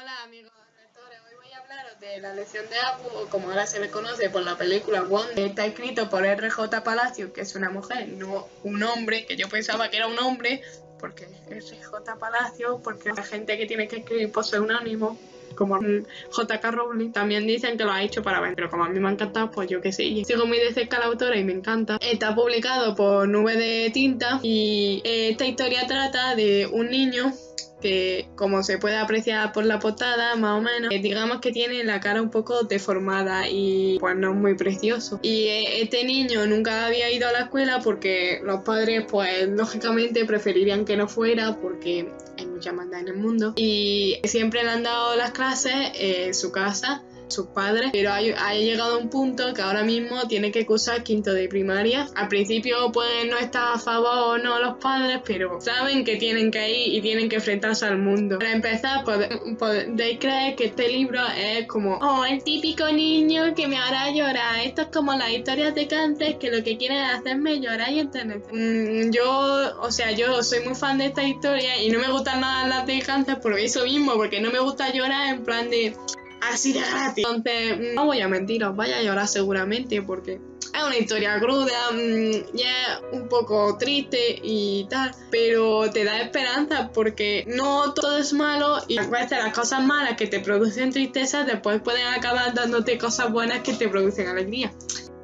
Hola amigos lectores, hoy voy a hablaros de la lección de Abu, o como ahora se le conoce por la película Wonder. Está escrito por R.J. Palacio, que es una mujer, no un hombre, que yo pensaba que era un hombre, porque R.J. Palacio, porque la gente que tiene que escribir por seudónimo, como J.K. Rowling, también dicen que lo ha hecho para ver, pero como a mí me ha encantado, pues yo qué sé. Sigo muy de cerca a la autora y me encanta. Está publicado por Nube de Tinta y esta historia trata de un niño que como se puede apreciar por la portada más o menos eh, digamos que tiene la cara un poco deformada y pues no es muy precioso. Y eh, este niño nunca había ido a la escuela porque los padres pues lógicamente preferirían que no fuera porque hay mucha maldad en el mundo. Y siempre le han dado las clases en su casa sus padres, pero ha, llegado un punto que ahora mismo tiene que cursar quinto de primaria. Al principio pueden no estar a favor o no los padres, pero saben que tienen que ir y tienen que enfrentarse al mundo. Para empezar, podéis creer que este libro es como, oh, el típico niño que me hará llorar. Esto es como las historias de Cantes que lo que quieren es hacerme llorar y entender. Mm, yo, o sea, yo soy muy fan de esta historia y no me gustan nada las de Cantes por eso mismo, porque no me gusta llorar en plan de así de gratis. Entonces, no voy a mentiros, vaya a llorar seguramente porque es una historia cruda, mm, ya un poco triste y tal, pero te da esperanza porque no todo es malo y a veces las cosas malas que te producen tristeza después pueden acabar dándote cosas buenas que te producen alegría.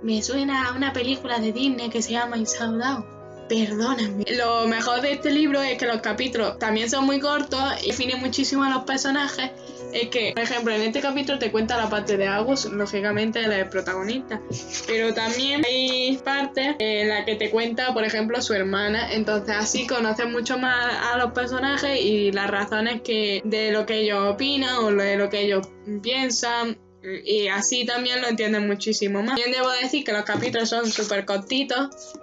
Me suena a una película de Disney que se llama Insaudado. Perdóname. Lo mejor de este libro es que los capítulos también son muy cortos y definen muchísimo a los personajes es que, por ejemplo, en este capítulo te cuenta la parte de Agus, lógicamente la del protagonista, pero también hay partes en la que te cuenta, por ejemplo, su hermana, entonces así conoces mucho más a los personajes y las razones que de lo que ellos opinan o de lo que ellos piensan. Y así también lo entienden muchísimo más. También debo decir que los capítulos son súper cortitos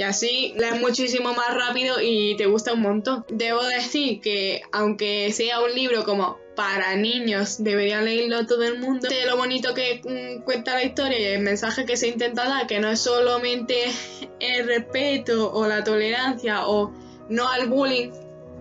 y así lees muchísimo más rápido y te gusta un montón. Debo decir que aunque sea un libro como para niños, debería leerlo todo el mundo. De lo bonito que mm, cuenta la historia y el mensaje que se intenta dar, que no es solamente el respeto o la tolerancia o no al bullying,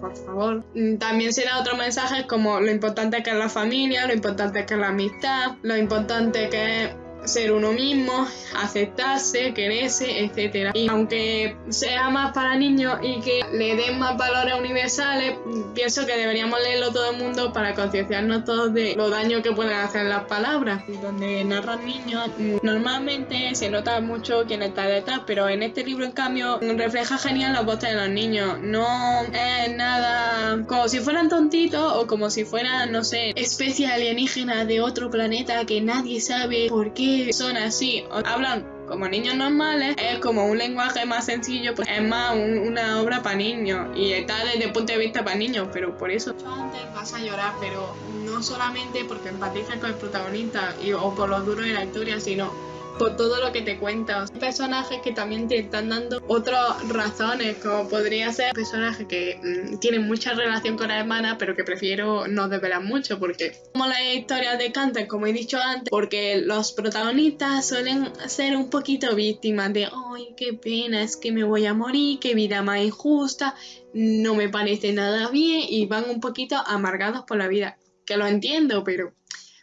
por favor. Mm, también será otro mensaje como lo importante que es la familia, lo importante que es la amistad, lo importante que es ser uno mismo, aceptarse, quererse, etc. Y aunque sea más para niños y que le den más valores universales, pienso que deberíamos leerlo todo el mundo para concienciarnos todos de lo daño que pueden hacer las palabras. Donde narran niños, normalmente se nota mucho quién está detrás, pero en este libro, en cambio, refleja genial la voz de los niños. No es nada como si fueran tontitos o como si fueran, no sé, especie alienígena de otro planeta que nadie sabe por qué son así, hablan como niños normales, es como un lenguaje más sencillo, pues es más una obra para niños y está desde el punto de vista para niños, pero por eso. Antes vas a llorar, pero no solamente porque empatizas con el protagonista y, o por lo duro de la historia, sino por todo lo que te cuenta. Hay personajes que también te están dando otras razones, como podría ser personajes que mm, tienen mucha relación con la hermana, pero que prefiero no desvelar mucho, porque como las historias de Canter, como he dicho antes, porque los protagonistas suelen ser un poquito víctimas de, ay, qué pena, es que me voy a morir, qué vida más injusta, no me parece nada bien, y van un poquito amargados por la vida. Que lo entiendo, pero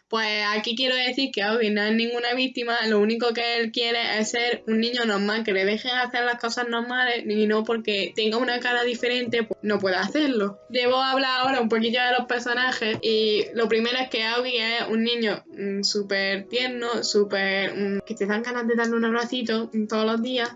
pues aquí quiero decir que Audi no es ninguna víctima, lo único que él quiere es ser un niño normal, que le dejen hacer las cosas normales y no porque tenga una cara diferente, pues no pueda hacerlo. Debo hablar ahora un poquillo de los personajes y lo primero es que Audi es un niño mm, súper tierno, súper... Mm, que te dan ganas de darle un abracito todos los días,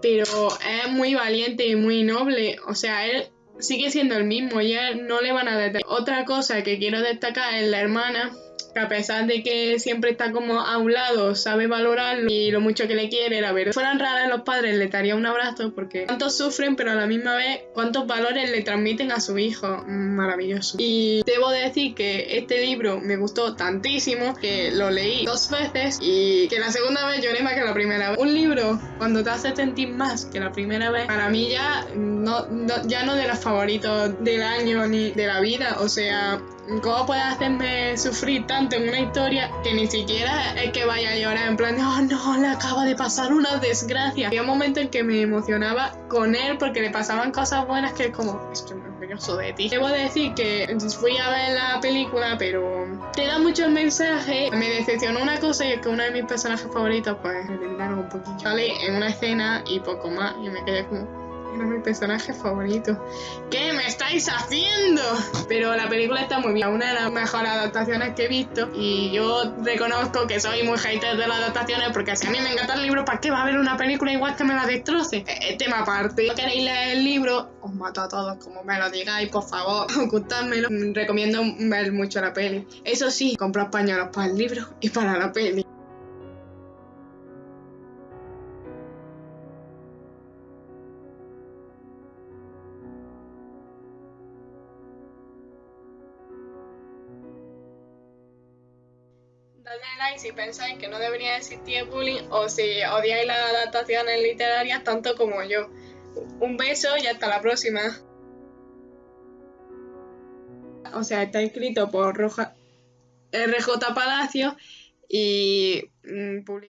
pero es muy valiente y muy noble, o sea, él sigue siendo el mismo y él no le van a detener. Otra cosa que quiero destacar es la hermana, que a pesar de que siempre está como a un lado, sabe valorarlo y lo mucho que le quiere, la verdad. Si fueran raras los padres, le daría un abrazo porque cuántos sufren, pero a la misma vez cuántos valores le transmiten a su hijo. Maravilloso. Y debo decir que este libro me gustó tantísimo que lo leí dos veces y que la segunda vez lloré más que la primera vez. Un libro, cuando te hace sentir más que la primera vez, para mí ya no, ya no de los favoritos del año ni de la vida, o sea, ¿Cómo puedes hacerme sufrir tanto en una historia que ni siquiera es que vaya a llorar en plan, oh no, le acaba de pasar una desgracia? Había un momento en que me emocionaba con él porque le pasaban cosas buenas que es como, estoy muy orgulloso de ti. Debo decir que fui a ver la película, pero te da muchos mensajes. Me decepcionó una cosa y es que uno de mis personajes favoritos, pues, me un poquito. Sale en una escena y poco más y me quedé como era mi personaje favorito. ¿Qué me estáis haciendo? Pero la película está muy bien, una de las mejores adaptaciones que he visto. Y yo reconozco que soy muy hater de las adaptaciones porque si a mí me encanta el libro, ¿para qué va a haber una película igual que me la destroce? Es tema aparte. Si no queréis leer el libro, os mato a todos, como me lo digáis, por favor, ocultádmelo. Recomiendo ver mucho la peli. Eso sí, comprar pañuelos para el libro y para la peli. Dadle like si pensáis que no debería existir bullying o si odiáis las adaptaciones literarias tanto como yo. Un beso y hasta la próxima. O sea, está escrito por Roja, RJ Palacio y mm, publicado